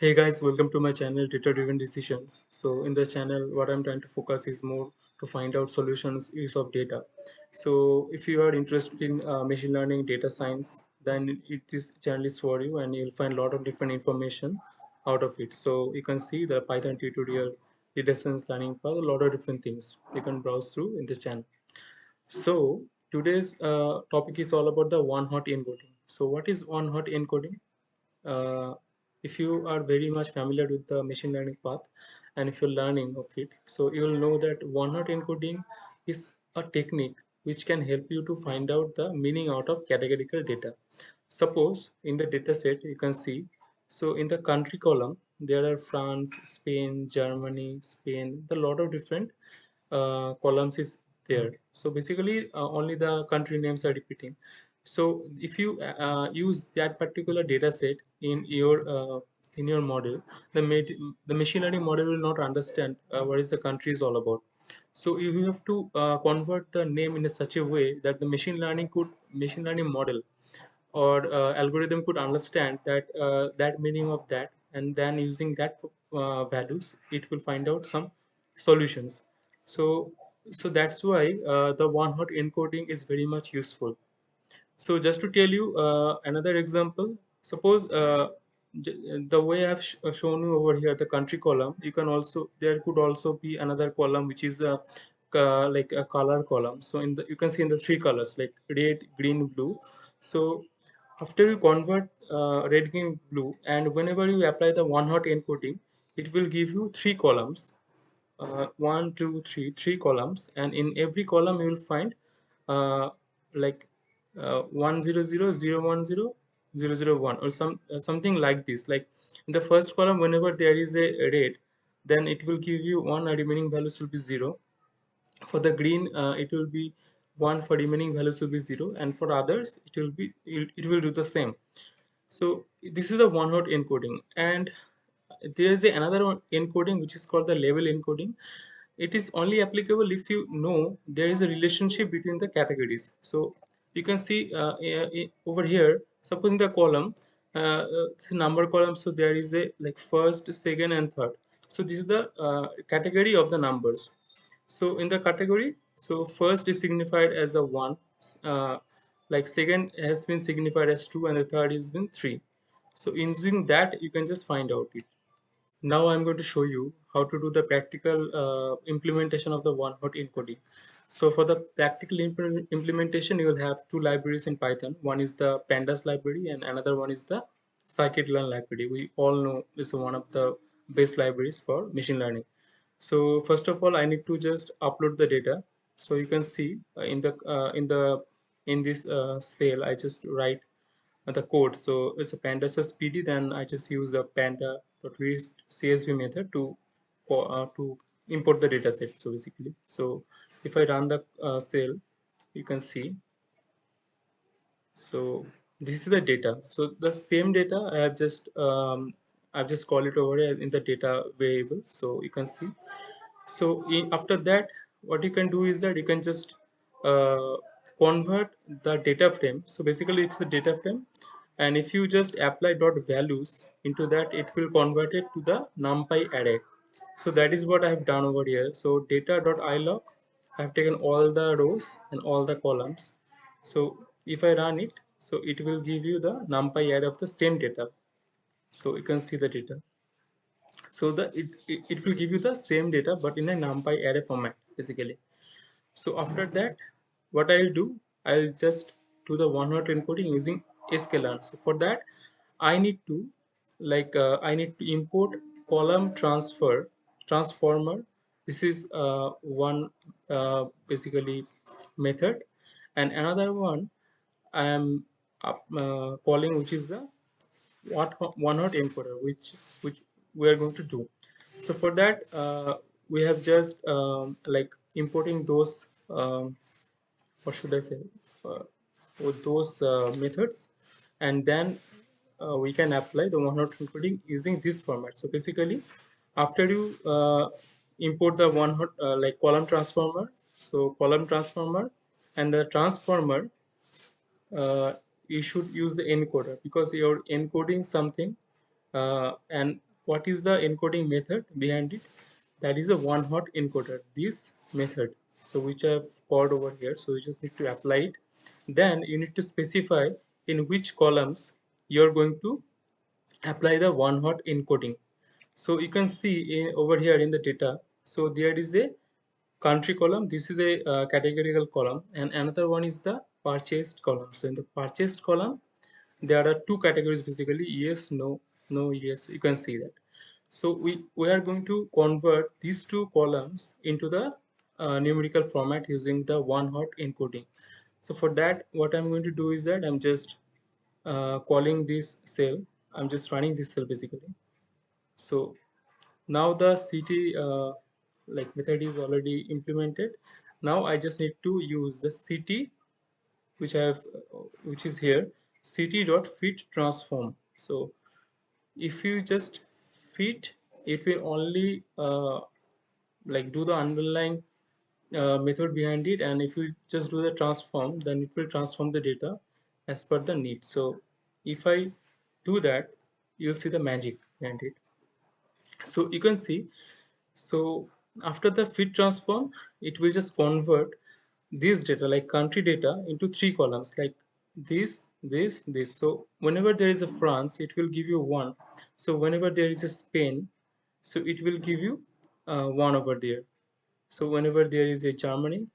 Hey guys, welcome to my channel Data Driven Decisions. So in this channel, what I'm trying to focus is more to find out solutions use of data. So if you are interested in uh, machine learning, data science, then it is channel is for you, and you'll find a lot of different information out of it. So you can see the Python tutorial, data science learning path, a lot of different things you can browse through in this channel. So today's uh, topic is all about the one hot encoding. So what is one hot encoding? uh, if you are very much familiar with the machine learning path and if you're learning of it so you will know that one hot encoding is a technique which can help you to find out the meaning out of categorical data. Suppose in the data set you can see so in the country column there are france spain germany spain the lot of different uh, columns is there. So basically uh, only the country names are repeating so if you uh, use that particular data set in your uh, in your model the the machine learning model will not understand uh, what is the country is all about. So you have to uh, convert the name in a such a way that the machine learning could machine learning model or uh, algorithm could understand that uh, that meaning of that and then using that uh, values it will find out some solutions. So so that's why uh, the one hot encoding is very much useful so just to tell you uh, another example suppose uh, the way i've sh shown you over here the country column you can also there could also be another column which is a uh, like a color column. So in the you can see in the three colors like red green blue. So after you convert uh, red green blue and whenever you apply the one hot encoding it will give you three columns. Uh, one two three three columns. And in every column you will find uh, like uh, 100 or some uh, something like this. Like in the first column whenever there is a red then it will give you one remaining values will be zero. For the green uh, it will be one for remaining values will be zero. And for others it will be it, it will do the same. So this is the one hot encoding. And there is another encoding which is called the label encoding. It is only applicable if you know there is a relationship between the categories. So you can see uh, over here suppose in the column uh, number column so there is a like first second and third. So this is the uh, category of the numbers. So in the category so first is signified as a one uh, like second has been signified as two and the third has been three. So using that you can just find out it. Now I'm going to show you how to do the practical uh, implementation of the one-hot encoding. So for the practical imp implementation, you will have two libraries in Python. One is the pandas library and another one is the scikit-learn library. We all know this is one of the best libraries for machine learning. So first of all, I need to just upload the data. So you can see uh, in the uh, in the in this uh, cell, I just write the code. So it's a pandas pd, then I just use a panda csv method to uh, to import the data set so basically so if i run the uh, cell you can see. So this is the data. So the same data i have just um, i've just called it over in the data variable. So you can see. So in, after that what you can do is that you can just uh, convert the data frame. So basically it's the data frame. And if you just apply dot values into that it will convert it to the numpy array. So that is what i have done over here. So data dot iloc i have taken all the rows and all the columns. So if i run it so it will give you the numpy array of the same data. So you can see the data. So the it, it, it will give you the same data but in a numpy array format basically. So after that what i'll do i'll just do the one hot encoding using sklearn so for that i need to like uh, i need to import column transfer transformer this is uh, one uh, basically method. And another one i am uh, calling which is the what one hot encoder which which we are going to do. So for that uh, we have just um, like importing those um, what should i say? Uh, with those uh, methods. And then we can apply the one-hot encoding using this format. So basically, after you import the one-hot uh, like column transformer, so column transformer and the transformer, uh, you should use the encoder because you're encoding something uh, and what is the encoding method behind it? That is a one hot encoder this method. So which i've called over here. So you just need to apply it. Then you need to specify in which columns you're going to apply the one hot encoding. So you can see in, over here in the data so there is a country column. This is a uh, categorical column. And another one is the purchased column. So in the purchased column there are two categories basically yes no no yes you can see that. So we we are going to convert these two columns into the uh, numerical format using the one hot encoding. So for that what i'm going to do is that i'm just uh, calling this cell. I'm just running this cell basically. So now the city uh, like method is already implemented. Now i just need to use the ct which i have which is here ct dot fit transform. So if you just fit it will only uh, like do the underlying uh, method behind it. And if you just do the transform then it will transform the data as per the need. So if i do that you'll see the magic behind it. So you can see so after the fit transform it will just convert this data like country data into three columns like this this this. So whenever there is a france it will give you one. So whenever there is a spain so it will give you uh, one over there. So whenever there is a germany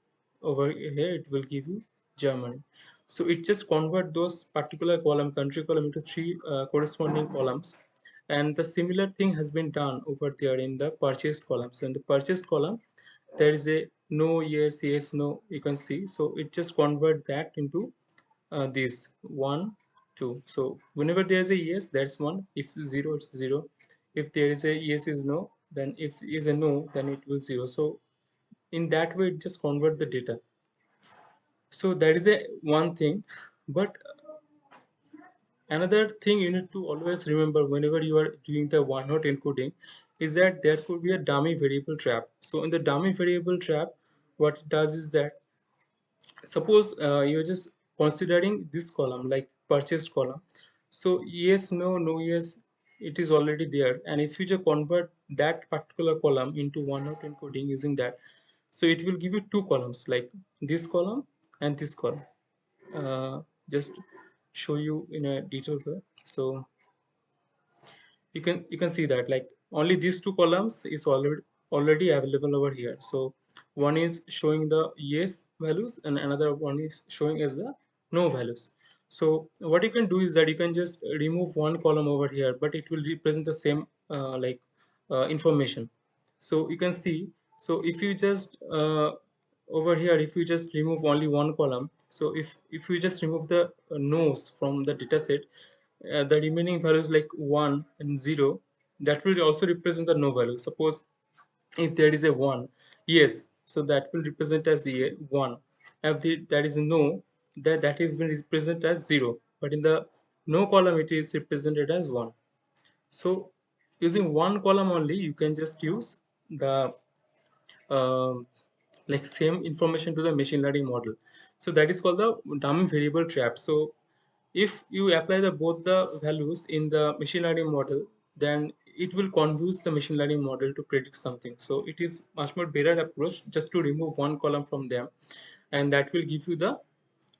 over here it will give you germany. So it just convert those particular column country column into three uh, corresponding columns and the similar thing has been done over there in the purchased column. So in the purchased column there is a no yes yes no you can see. So it just convert that into uh, this one two. So whenever there is a yes that's one. If zero it's zero. If there is a yes is no then if is a no then it will zero. So in that way it just convert the data. So that is a one thing. But another thing you need to always remember whenever you are doing the one hot encoding is that there could be a dummy variable trap. So in the dummy variable trap what it does is that suppose uh, you're just considering this column like purchased column. So yes no no yes it is already there. And if you just convert that particular column into one hot encoding using that so it will give you two columns like this column and this column. Uh, just show you in a detailed way. So you can you can see that like only these two columns is already already available over here. So one is showing the yes values and another one is showing as the no values. So what you can do is that you can just remove one column over here but it will represent the same uh, like uh, information. So you can see so if you just uh, over here if you just remove only one column so if if you just remove the uh, no's from the data set uh, the remaining values like 1 and 0 that will also represent the no value. Suppose if there is a 1 yes so that will represent as a 1 if the, that is no that that is been represented as 0 but in the no column it is represented as 1 so using one column only you can just use the uh, like same information to the machine learning model so that is called the dummy variable trap. So if you apply the both the values in the machine learning model then it will confuse the machine learning model to predict something. So it is much more better approach just to remove one column from them. And that will give you the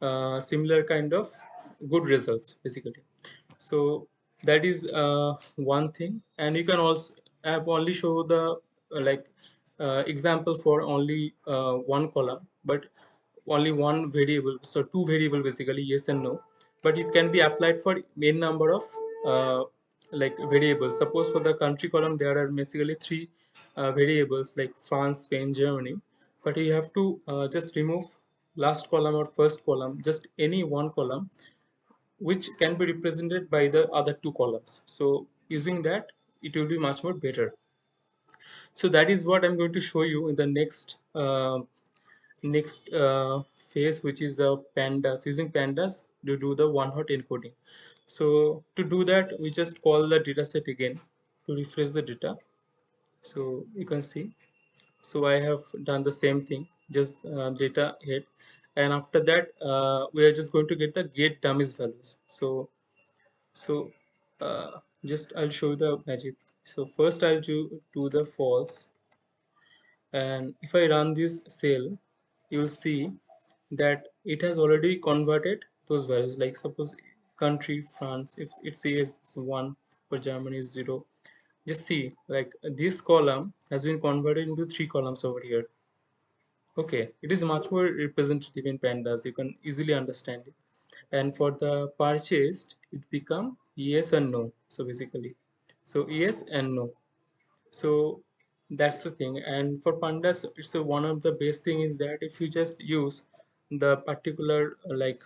uh, similar kind of good results basically. So that is uh, one thing. And you can also have only show the uh, like example for only uh, one column. But only one variable so two variable basically yes and no. But it can be applied for main number of uh, like variables. Suppose for the country column there are basically three uh, variables like france spain germany. But you have to uh, just remove last column or first column just any one column which can be represented by the other two columns. So using that it will be much more better. So that is what i'm going to show you in the next uh, next uh, phase which is the pandas using pandas to do the one hot encoding. So to do that we just call the data set again to refresh the data. So you can see. So i have done the same thing just uh, data head. And after that uh, we are just going to get the get dummies values. So so uh, just i'll show you the magic. So first I'll do, do the false. And if I run this cell you will see that it has already converted those values. Like suppose country France if it says 1 for Germany is 0 just see like this column has been converted into three columns over here. Okay it is much more representative in pandas. You can easily understand it. And for the purchased it become yes and no. So basically so yes and no. So that's the thing. And for pandas it's a, one of the best thing is that if you just use the particular uh, like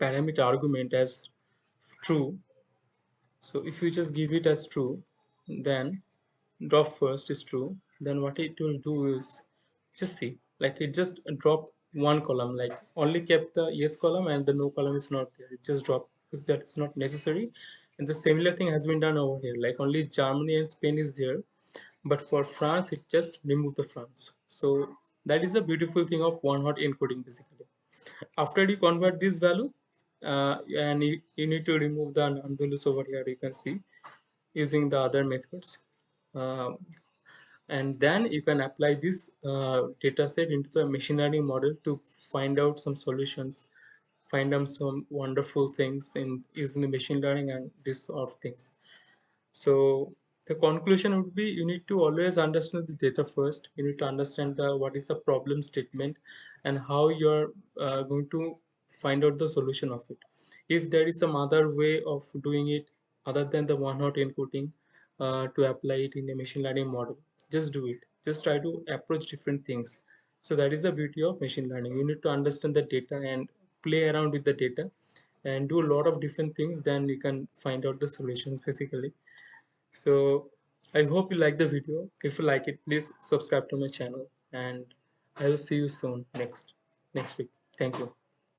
parameter argument as true so if you just give it as true then drop first is true then what it will do is just see like it just drop one column like only kept the yes column and the no column is not there. It just dropped because that's not necessary. And the similar thing has been done over here like only germany and spain is there but for france it just removed the france. So that is the beautiful thing of one hot encoding basically. After you convert this value uh, and you, you need to remove the nonvalues over here you can see using the other methods. Um, and then you can apply this uh, data set into the machine learning model to find out some solutions find out some wonderful things in using the machine learning and this sort of things. So the conclusion would be you need to always understand the data first. You need to understand the, what is the problem statement and how you're uh, going to find out the solution of it. If there is some other way of doing it other than the one hot encoding uh, to apply it in a machine learning model just do it. Just try to approach different things. So that is the beauty of machine learning. You need to understand the data and play around with the data and do a lot of different things then you can find out the solutions basically so i hope you like the video. If you like it please subscribe to my channel. And i will see you soon next next week. Thank you